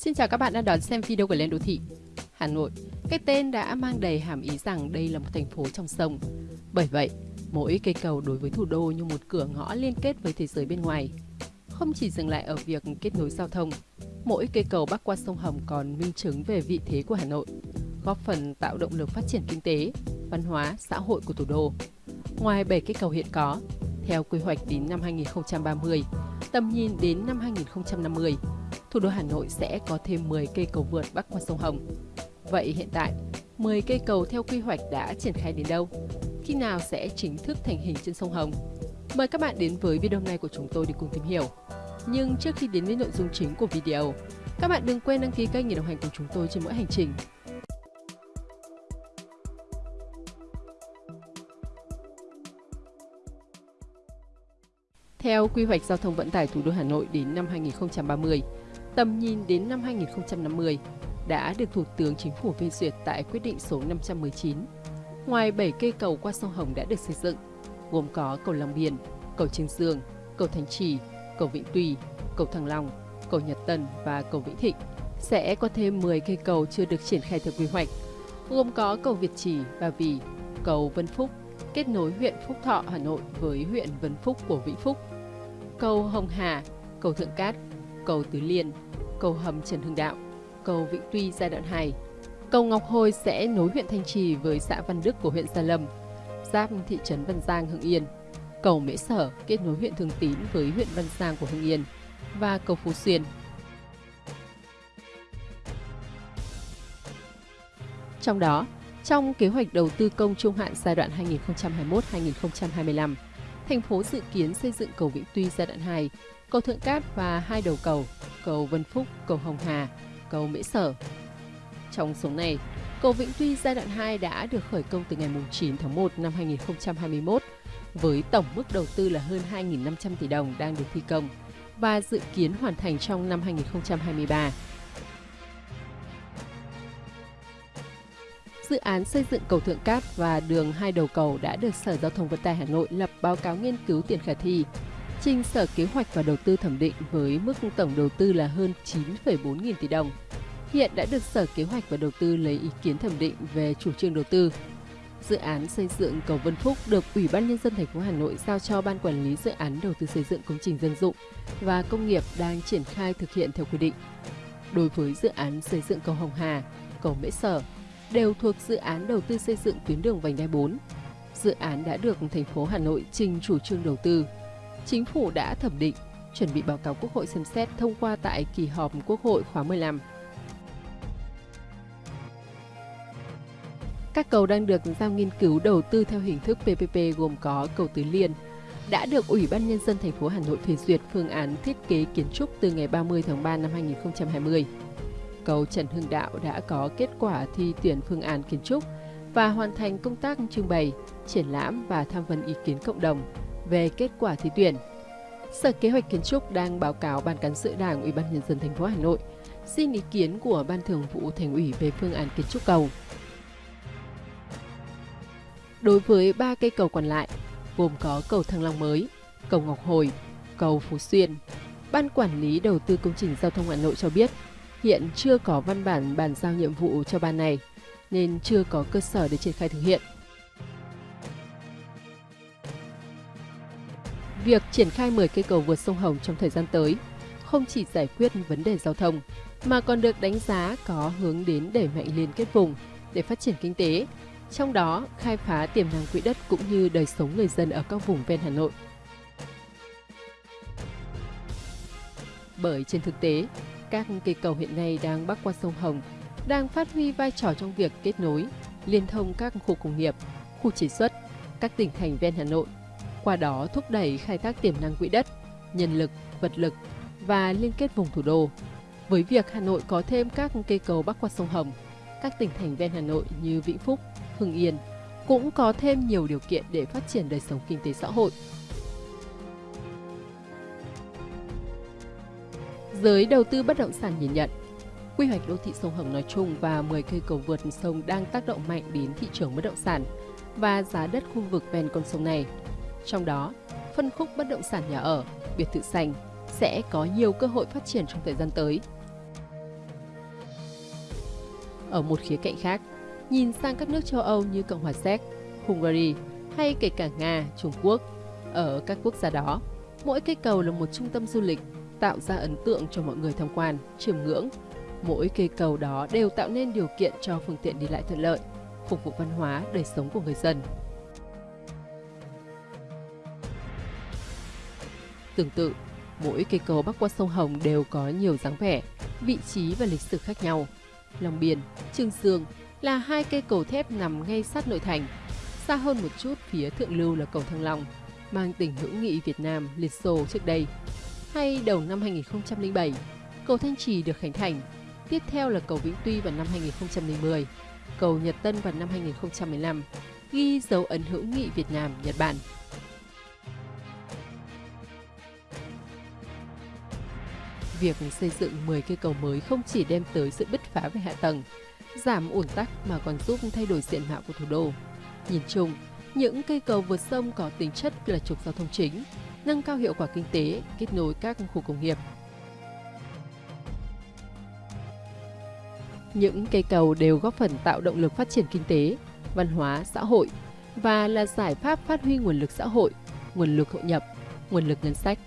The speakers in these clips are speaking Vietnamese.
Xin chào các bạn đang đón xem video của Lên Đô Thị. Hà Nội, cái tên đã mang đầy hàm ý rằng đây là một thành phố trong sông. Bởi vậy, mỗi cây cầu đối với thủ đô như một cửa ngõ liên kết với thế giới bên ngoài. Không chỉ dừng lại ở việc kết nối giao thông, mỗi cây cầu bắc qua sông Hồng còn minh chứng về vị thế của Hà Nội, góp phần tạo động lực phát triển kinh tế, văn hóa, xã hội của thủ đô. Ngoài 7 cây cầu hiện có, theo quy hoạch đến năm 2030, tầm nhìn đến năm 2050, thủ đô Hà Nội sẽ có thêm 10 cây cầu vượt bắc qua sông Hồng. Vậy hiện tại, 10 cây cầu theo quy hoạch đã triển khai đến đâu? Khi nào sẽ chính thức thành hình trên sông Hồng? Mời các bạn đến với video này của chúng tôi để cùng tìm hiểu. Nhưng trước khi đến với nội dung chính của video, các bạn đừng quên đăng ký kênh để đồng hành cùng chúng tôi trên mỗi hành trình. Theo quy hoạch giao thông vận tải thủ đô Hà Nội đến năm 2030, tầm nhìn đến năm 2050 đã được Thủ tướng Chính phủ phê duyệt tại quyết định số 519. Ngoài 7 cây cầu qua sông Hồng đã được xây dựng, gồm có cầu Long Biên, cầu Trương Dương, cầu Thanh Trì, cầu Vĩnh Tùy, cầu Thăng Long, cầu Nhật Tân và cầu Vĩnh Thịnh, sẽ có thêm 10 cây cầu chưa được triển khai theo quy hoạch, gồm có cầu Việt Trì, Ba Vì, cầu Vân Phúc, kết nối huyện Phúc Thọ, Hà Nội với huyện Vân Phúc của Vĩnh Phúc, cầu Hồng Hà, cầu Thượng Cát, cầu Tứ Liên, cầu hầm Trần Hưng Đạo, cầu Vĩnh Tuy giai đoạn 2. Cầu Ngọc Hồi sẽ nối huyện Thanh Trì với xã Văn Đức của huyện Gia Lâm, giáp thị trấn Văn Giang, Hưng Yên. Cầu Mễ Sở kết nối huyện Thường Tín với huyện Văn Giang của Hưng Yên và cầu Phú Xuyên. Trong đó, trong kế hoạch đầu tư công trung hạn giai đoạn 2021-2025, thành phố dự kiến xây dựng cầu Vĩnh Tuy giai đoạn 2, cầu Thượng Cát và hai đầu cầu, cầu Vân Phúc, cầu Hồng Hà, cầu Mễ Sở. Trong số này, cầu Vĩnh Tuy giai đoạn 2 đã được khởi công từ ngày 9 tháng 1 năm 2021 với tổng mức đầu tư là hơn 2.500 tỷ đồng đang được thi công và dự kiến hoàn thành trong năm 2023. Dự án xây dựng cầu Thượng Cát và đường hai đầu cầu đã được Sở Giao thông Vận tải Hà Nội lập báo cáo nghiên cứu tiền khả thi, trình Sở Kế hoạch và Đầu tư thẩm định với mức tổng đầu tư là hơn 9,4 nghìn tỷ đồng. Hiện đã được Sở Kế hoạch và Đầu tư lấy ý kiến thẩm định về chủ trương đầu tư. Dự án xây dựng cầu Vân Phúc được Ủy ban nhân dân thành phố Hà Nội giao cho Ban quản lý dự án đầu tư xây dựng công trình dân dụng và công nghiệp đang triển khai thực hiện theo quy định. Đối với dự án xây dựng cầu Hồng Hà, cầu Mễ Sở đều thuộc dự án đầu tư xây dựng tuyến đường vành đai 4. Dự án đã được thành phố Hà Nội trình chủ trương đầu tư. Chính phủ đã thẩm định, chuẩn bị báo cáo Quốc hội xem xét thông qua tại kỳ họp Quốc hội khóa 15. Các cầu đang được giao nghiên cứu đầu tư theo hình thức PPP gồm có cầu Tứ Liên, đã được Ủy ban Nhân dân thành phố Hà Nội phê duyệt phương án thiết kế kiến trúc từ ngày 30 tháng 3 năm 2020 cầu Trần Hưng Đạo đã có kết quả thi tuyển phương án kiến trúc và hoàn thành công tác trưng bày, triển lãm và tham vấn ý kiến cộng đồng về kết quả thi tuyển. Sở Kế hoạch Kiến trúc đang báo cáo Ban cán sự Đảng Ủy ban nhân dân thành phố Hà Nội xin ý kiến của Ban Thường vụ Thành ủy về phương án kiến trúc cầu. Đối với ba cây cầu còn lại, gồm có cầu Thăng Long mới, cầu Ngọc Hồi, cầu Phú Xuyên, Ban Quản lý Đầu tư Công trình Giao thông Hà Nội cho biết hiện chưa có văn bản bàn giao nhiệm vụ cho ban này, nên chưa có cơ sở để triển khai thực hiện. Việc triển khai 10 cây cầu vượt sông Hồng trong thời gian tới không chỉ giải quyết vấn đề giao thông, mà còn được đánh giá có hướng đến đẩy mạnh liên kết vùng để phát triển kinh tế, trong đó khai phá tiềm năng quỹ đất cũng như đời sống người dân ở các vùng ven Hà Nội. Bởi trên thực tế, các cây cầu hiện nay đang bắc qua sông Hồng đang phát huy vai trò trong việc kết nối, liên thông các khu công nghiệp, khu chế xuất, các tỉnh thành ven Hà Nội, qua đó thúc đẩy khai thác tiềm năng quỹ đất, nhân lực, vật lực và liên kết vùng thủ đô. Với việc Hà Nội có thêm các cây cầu bắc qua sông Hồng, các tỉnh thành ven Hà Nội như Vĩnh Phúc, Hưng Yên cũng có thêm nhiều điều kiện để phát triển đời sống kinh tế xã hội, Giới đầu tư bất động sản nhìn nhận, quy hoạch đô thị sông Hồng nói chung và 10 cây cầu vượt sông đang tác động mạnh đến thị trường bất động sản và giá đất khu vực ven con sông này. Trong đó, phân khúc bất động sản nhà ở, biệt thự xanh sẽ có nhiều cơ hội phát triển trong thời gian tới. Ở một khía cạnh khác, nhìn sang các nước châu Âu như Cộng hòa Séc, Hungary hay kể cả Nga, Trung Quốc, ở các quốc gia đó, mỗi cây cầu là một trung tâm du lịch, tạo ra ấn tượng cho mọi người tham quan, chiêm ngưỡng. Mỗi cây cầu đó đều tạo nên điều kiện cho phương tiện đi lại thuận lợi, phục vụ văn hóa, đời sống của người dân. Tương tự, mỗi cây cầu bắc qua sông Hồng đều có nhiều dáng vẻ, vị trí và lịch sử khác nhau. Long Biên, Trương Dương là hai cây cầu thép nằm ngay sát nội thành. Xa hơn một chút phía thượng lưu là cầu Thăng Long, mang tình hữu nghị Việt Nam Liên Xô trước đây. Hay đầu năm 2007, cầu Thanh Trì được khánh thành. Tiếp theo là cầu Vĩnh Tuy vào năm 2010, cầu Nhật Tân vào năm 2015, ghi dấu ấn hữu nghị Việt Nam Nhật Bản. Việc xây dựng 10 cây cầu mới không chỉ đem tới sự bứt phá về hạ tầng, giảm ủn tắc mà còn giúp thay đổi diện mạo của thủ đô. Nhìn chung, những cây cầu vượt sông có tính chất là trục giao thông chính, nâng cao hiệu quả kinh tế, kết nối các khu công nghiệp. Những cây cầu đều góp phần tạo động lực phát triển kinh tế, văn hóa, xã hội và là giải pháp phát huy nguồn lực xã hội, nguồn lực hội nhập, nguồn lực ngân sách.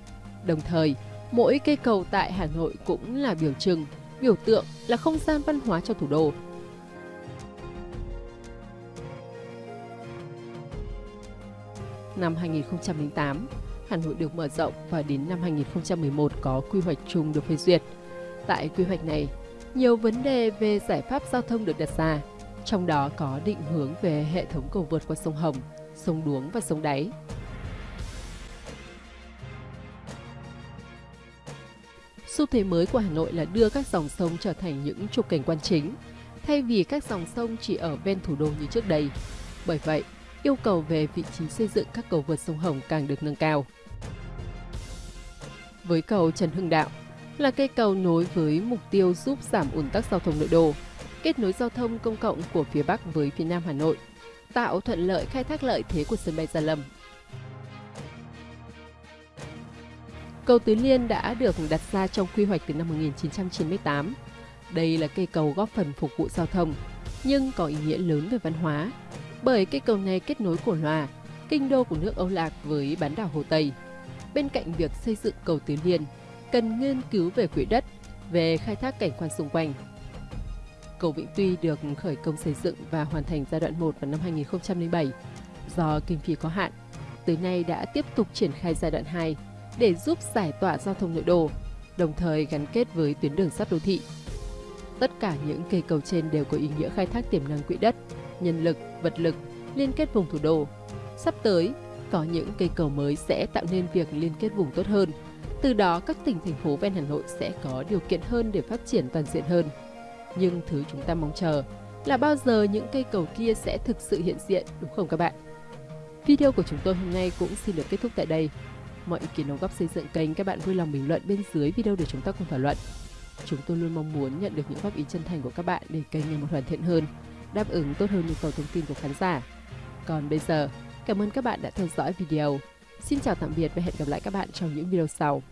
Đồng thời, mỗi cây cầu tại Hà Nội cũng là biểu trưng, biểu tượng là không gian văn hóa cho thủ đô. Năm 2008, Hà Nội được mở rộng và đến năm 2011 có quy hoạch chung được phê duyệt. Tại quy hoạch này, nhiều vấn đề về giải pháp giao thông được đặt ra, trong đó có định hướng về hệ thống cầu vượt qua sông Hồng, sông Đuống và sông Đáy. Xu thế mới của Hà Nội là đưa các dòng sông trở thành những trục cảnh quan chính, thay vì các dòng sông chỉ ở ven thủ đô như trước đây. Bởi vậy, yêu cầu về vị trí xây dựng các cầu vượt sông Hồng càng được nâng cao. Với cầu Trần Hưng Đạo là cây cầu nối với mục tiêu giúp giảm ùn tắc giao thông nội đô, kết nối giao thông công cộng của phía Bắc với phía Nam Hà Nội, tạo thuận lợi khai thác lợi thế của sân bay Gia Lâm. Cầu Tứ Liên đã được đặt ra trong quy hoạch từ năm 1998. Đây là cây cầu góp phần phục vụ giao thông, nhưng có ý nghĩa lớn về văn hóa, bởi cây cầu này kết nối Cổ Loa, kinh đô của nước Âu Lạc với bán đảo Hồ Tây. Bên cạnh việc xây dựng cầu Tứ Liên, cần nghiên cứu về quỹ đất, về khai thác cảnh quan xung quanh. Cầu Vĩnh Tuy được khởi công xây dựng và hoàn thành giai đoạn 1 vào năm 2007. Do kinh phí có hạn, tới nay đã tiếp tục triển khai giai đoạn 2 để giúp giải tỏa giao thông nội đô, đồng thời gắn kết với tuyến đường sắt đô thị. Tất cả những cây cầu trên đều có ý nghĩa khai thác tiềm năng quỹ đất, nhân lực, vật lực, liên kết vùng thủ đô. Sắp tới, có những cây cầu mới sẽ tạo nên việc liên kết vùng tốt hơn. Từ đó, các tỉnh, thành phố ven Hà Nội sẽ có điều kiện hơn để phát triển toàn diện hơn. Nhưng thứ chúng ta mong chờ là bao giờ những cây cầu kia sẽ thực sự hiện diện, đúng không các bạn? Video của chúng tôi hôm nay cũng xin được kết thúc tại đây. Mọi ý kiến đóng góp xây dựng kênh các bạn vui lòng bình luận bên dưới video để chúng ta cùng thảo luận. Chúng tôi luôn mong muốn nhận được những góp ý chân thành của các bạn để kênh ngày một hoàn thiện hơn, đáp ứng tốt hơn nhu cầu thông tin của khán giả. Còn bây giờ, cảm ơn các bạn đã theo dõi video. Xin chào tạm biệt và hẹn gặp lại các bạn trong những video sau.